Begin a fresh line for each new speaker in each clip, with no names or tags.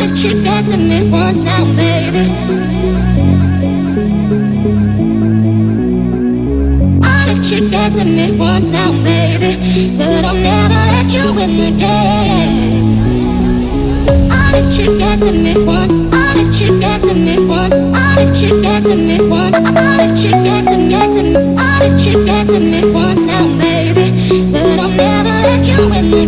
not a chick that to me once now, baby. Not a chick that to me once now, baby. But I'll never let you in again. Not let you get to me once. Not let you get to me once. Not let you get to me once. Not let you get to me once. Not a chick that to me once now, baby. But I'll never let you in
again.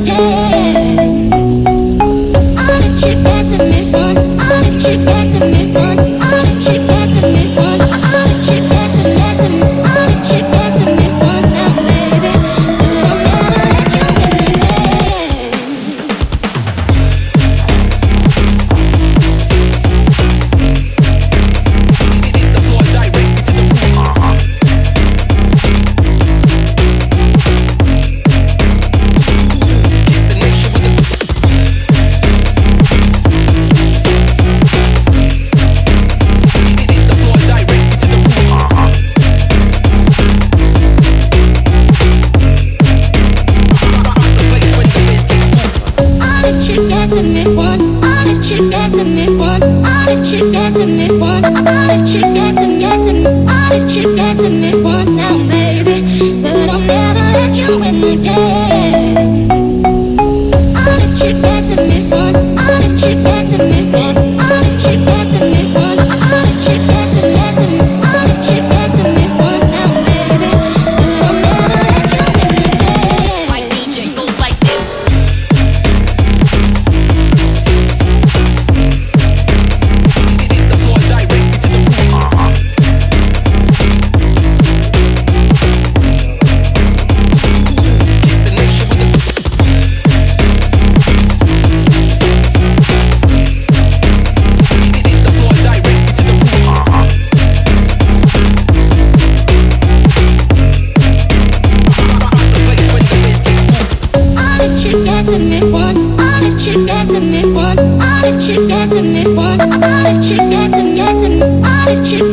chick to
me, one. I got a chick let you get to me, want I'll let you get to get to me, let you